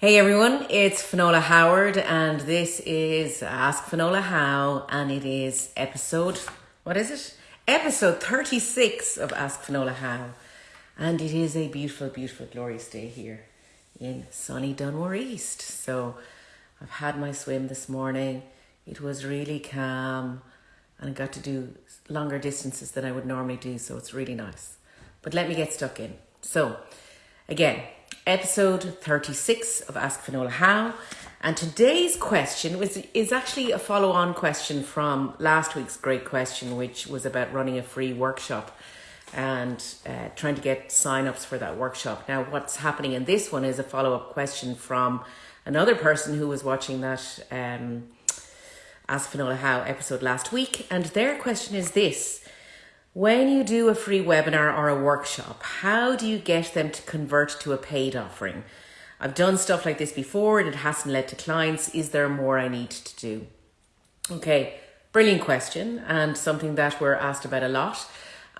Hey everyone, it's Finola Howard and this is Ask Finola How and it is episode, what is it? Episode 36 of Ask Finola How. And it is a beautiful, beautiful, glorious day here in sunny Dunmore East. So I've had my swim this morning. It was really calm and I got to do longer distances than I would normally do, so it's really nice. But let me get stuck in. So, again, episode 36 of Ask Finola How. And today's question was, is actually a follow on question from last week's great question, which was about running a free workshop and uh, trying to get sign ups for that workshop. Now, what's happening in this one is a follow up question from another person who was watching that um, Ask Finola How episode last week. And their question is this when you do a free webinar or a workshop, how do you get them to convert to a paid offering? I've done stuff like this before and it hasn't led to clients. Is there more I need to do? Okay, brilliant question and something that we're asked about a lot.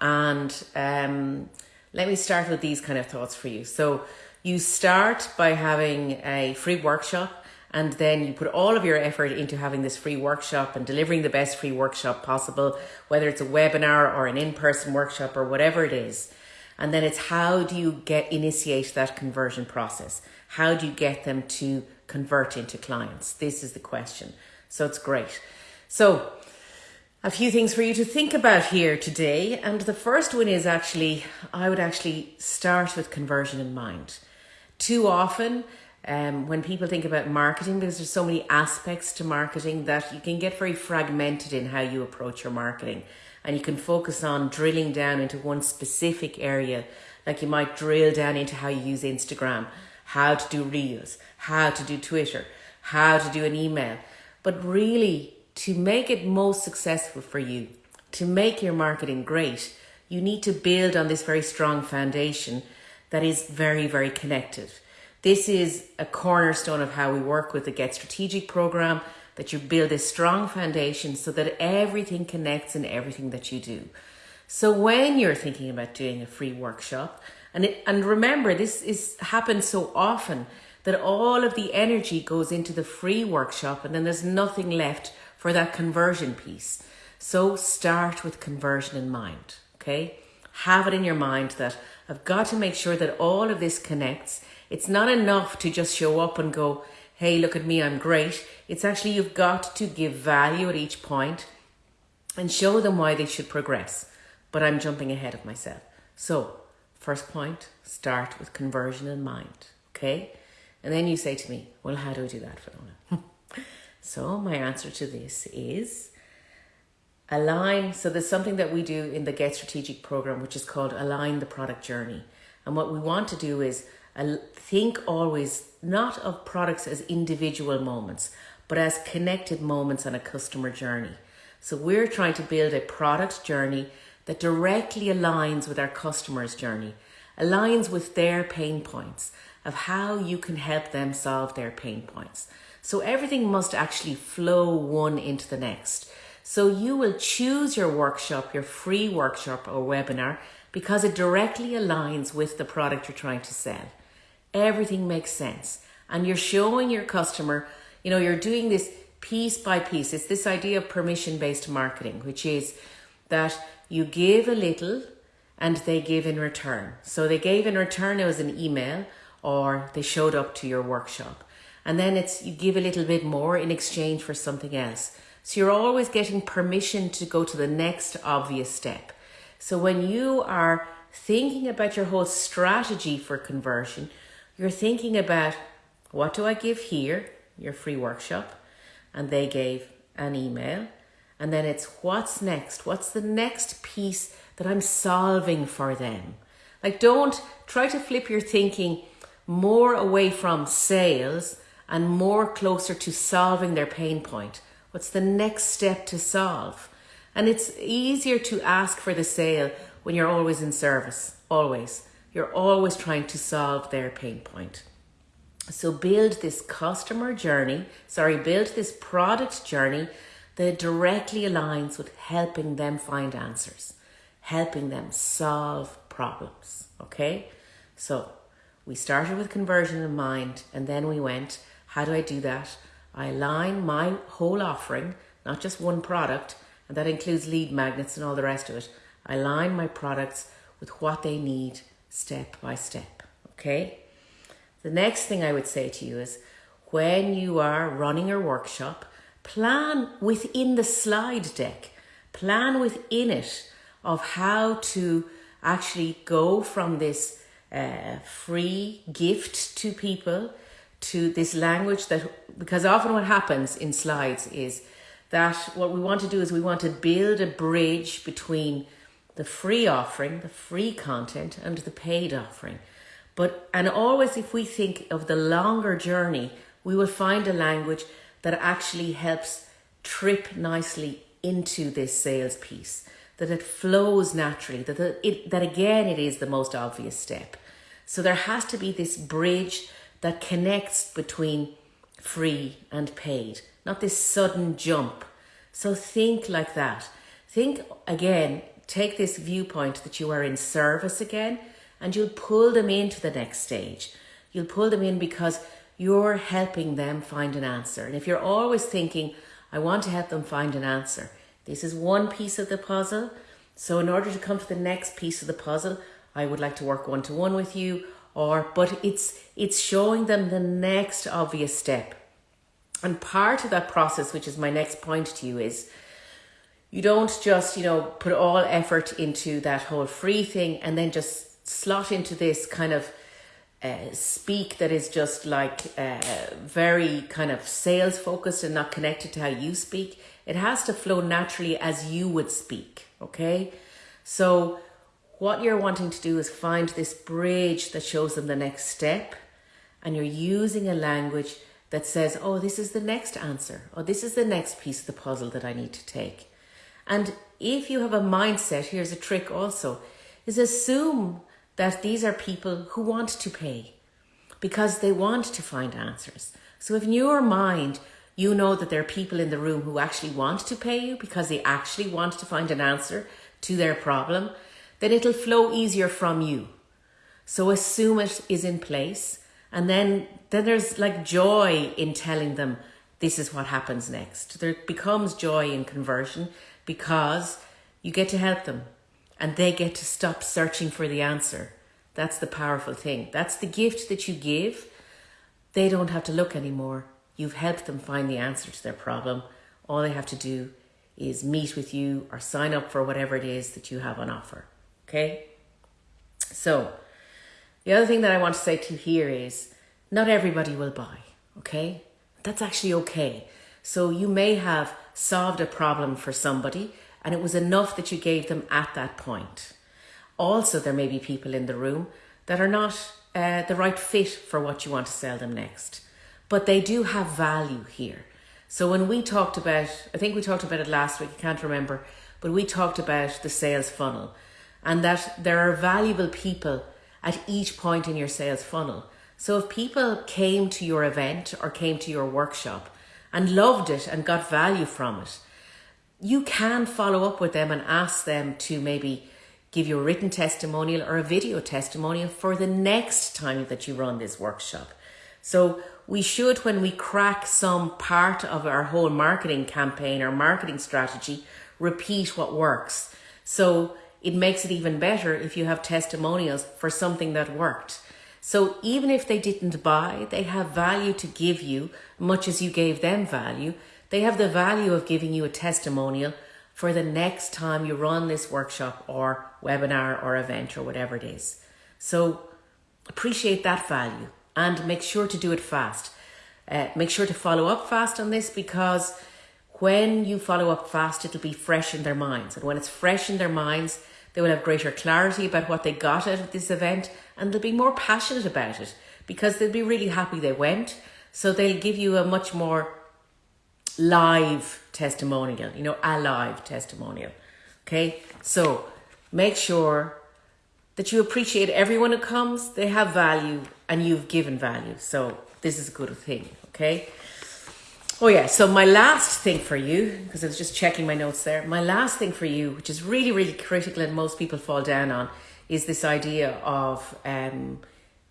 And um, let me start with these kind of thoughts for you. So, you start by having a free workshop and then you put all of your effort into having this free workshop and delivering the best free workshop possible, whether it's a webinar or an in person workshop or whatever it is. And then it's how do you get initiate that conversion process? How do you get them to convert into clients? This is the question. So it's great. So a few things for you to think about here today. And the first one is actually, I would actually start with conversion in mind. Too often, um, when people think about marketing, because there's so many aspects to marketing that you can get very fragmented in how you approach your marketing. And you can focus on drilling down into one specific area. Like you might drill down into how you use Instagram, how to do reels, how to do Twitter, how to do an email. But really, to make it most successful for you, to make your marketing great, you need to build on this very strong foundation that is very, very connected. This is a cornerstone of how we work with the Get Strategic program that you build a strong foundation so that everything connects in everything that you do. So when you're thinking about doing a free workshop, and it, and remember this is happens so often that all of the energy goes into the free workshop and then there's nothing left for that conversion piece. So start with conversion in mind, okay? Have it in your mind that I've got to make sure that all of this connects it's not enough to just show up and go, hey, look at me, I'm great. It's actually you've got to give value at each point and show them why they should progress. But I'm jumping ahead of myself. So, first point, start with conversion in mind, okay? And then you say to me, well, how do I do that, Fiona? so, my answer to this is align. So, there's something that we do in the Get Strategic program, which is called Align the Product Journey. And what we want to do is think always not of products as individual moments, but as connected moments on a customer journey. So we're trying to build a product journey that directly aligns with our customer's journey, aligns with their pain points of how you can help them solve their pain points. So everything must actually flow one into the next. So you will choose your workshop, your free workshop or webinar, because it directly aligns with the product you're trying to sell everything makes sense. And you're showing your customer, you know, you're doing this piece by piece. It's this idea of permission based marketing, which is that you give a little and they give in return. So they gave in return, it was an email or they showed up to your workshop. And then it's you give a little bit more in exchange for something else. So you're always getting permission to go to the next obvious step. So when you are thinking about your whole strategy for conversion, you're thinking about what do I give here, your free workshop, and they gave an email. And then it's what's next? What's the next piece that I'm solving for them? Like, don't try to flip your thinking more away from sales and more closer to solving their pain point. What's the next step to solve? And it's easier to ask for the sale when you're always in service, always. You're always trying to solve their pain point. So build this customer journey, sorry, build this product journey that directly aligns with helping them find answers, helping them solve problems. Okay? So We started with conversion in mind, and then we went, how do I do that? I align my whole offering, not just one product, and that includes lead magnets and all the rest of it. I align my products with what they need step by step. Okay? The next thing I would say to you is when you are running your workshop, plan within the slide deck, plan within it of how to actually go from this uh, free gift to people to this language that, because often what happens in slides is that what we want to do is we want to build a bridge between the free offering, the free content, and the paid offering. But, and always if we think of the longer journey, we will find a language that actually helps trip nicely into this sales piece, that it flows naturally, that, it, that again, it is the most obvious step. So there has to be this bridge that connects between free and paid, not this sudden jump. So think like that. Think again, take this viewpoint that you are in service again, and you'll pull them into the next stage. You'll pull them in because you're helping them find an answer. And if you're always thinking, I want to help them find an answer, this is one piece of the puzzle. So, in order to come to the next piece of the puzzle, I would like to work one to one with you, or but it's it's showing them the next obvious step. And part of that process, which is my next point to you, is you don't just, you know, put all effort into that whole free thing and then just slot into this kind of uh, speak that is just like uh, very kind of sales focused and not connected to how you speak. It has to flow naturally as you would speak. Okay. So what you're wanting to do is find this bridge that shows them the next step, and you're using a language that says, oh, this is the next answer, or this is the next piece of the puzzle that I need to take. And if you have a mindset, here's a trick also, is assume that these are people who want to pay because they want to find answers. So if in your mind, you know that there are people in the room who actually want to pay you because they actually want to find an answer to their problem, then it'll flow easier from you. So assume it is in place and then then there's like joy in telling them this is what happens next. There becomes joy in conversion because you get to help them and they get to stop searching for the answer. That's the powerful thing. That's the gift that you give. They don't have to look anymore. You've helped them find the answer to their problem. All they have to do is meet with you or sign up for whatever it is that you have on offer. Okay? So, the other thing that I want to say to you here is not everybody will buy. Okay? That's actually okay. So, you may have solved a problem for somebody and it was enough that you gave them at that point. Also, there may be people in the room that are not uh, the right fit for what you want to sell them next, but they do have value here. So, when we talked about, I think we talked about it last week, I can't remember, but we talked about the sales funnel and that there are valuable people at each point in your sales funnel. So if people came to your event or came to your workshop and loved it and got value from it, you can follow up with them and ask them to maybe give you a written testimonial or a video testimonial for the next time that you run this workshop. So we should, when we crack some part of our whole marketing campaign or marketing strategy, repeat what works. So it makes it even better if you have testimonials for something that worked. So even if they didn't buy, they have value to give you, much as you gave them value. They have the value of giving you a testimonial for the next time you run this workshop or webinar or event or whatever it is. So appreciate that value and make sure to do it fast. Uh, make sure to follow up fast on this because when you follow up fast, it'll be fresh in their minds. And when it's fresh in their minds, they will have greater clarity about what they got out of this event and they'll be more passionate about it because they'll be really happy they went. So they'll give you a much more live testimonial, you know, a live testimonial. Okay, so make sure that you appreciate everyone who comes, they have value, and you've given value. So this is a good thing. Okay. Oh, yeah. So, my last thing for you, because I was just checking my notes there, my last thing for you, which is really, really critical and most people fall down on, is this idea of um,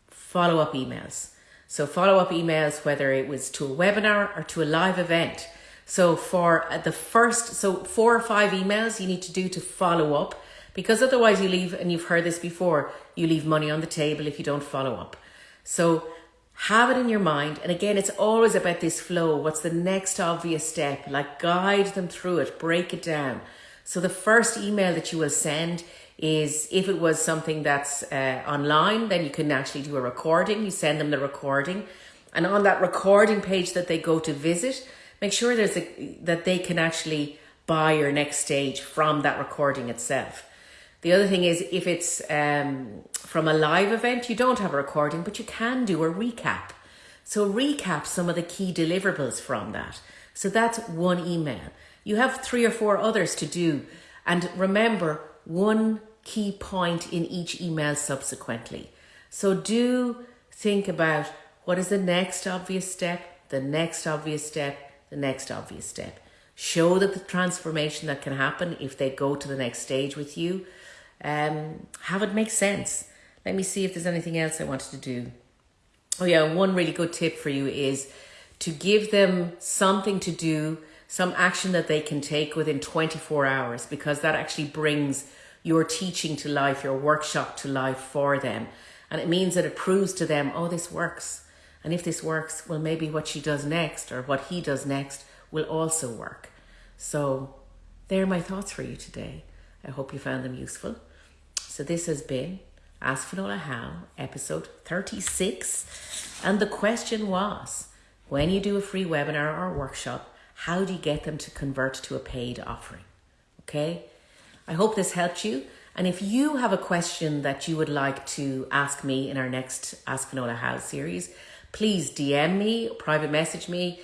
follow up emails. So follow up emails, whether it was to a webinar or to a live event. So for the first, so four or five emails you need to do to follow up because otherwise you leave, and you've heard this before, you leave money on the table if you don't follow up. So have it in your mind. And again, it's always about this flow. What's the next obvious step? Like guide them through it, break it down. So the first email that you will send is if it was something that's uh, online, then you can actually do a recording. You send them the recording. And on that recording page that they go to visit, make sure there's a, that they can actually buy your next stage from that recording itself. The other thing is if it's um, from a live event, you don't have a recording, but you can do a recap. So recap some of the key deliverables from that. So that's one email. You have three or four others to do. And remember, one key point in each email subsequently. So do think about what is the next obvious step, the next obvious step, the next obvious step. Show that the transformation that can happen if they go to the next stage with you. Um, have it make sense. Let me see if there's anything else I wanted to do. Oh yeah, one really good tip for you is to give them something to do, some action that they can take within 24 hours because that actually brings your teaching to life, your workshop to life for them. And it means that it proves to them, oh, this works. And if this works, well, maybe what she does next or what he does next will also work. So, there are my thoughts for you today. I hope you found them useful. So, this has been Ask Finola How, episode 36. And the question was when you do a free webinar or workshop, how do you get them to convert to a paid offering? Okay, I hope this helped you. And if you have a question that you would like to ask me in our next Ask Finola How series, please DM me, private message me,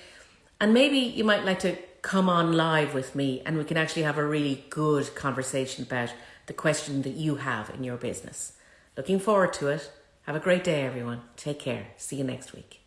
and maybe you might like to come on live with me and we can actually have a really good conversation about the question that you have in your business. Looking forward to it. Have a great day, everyone. Take care. See you next week.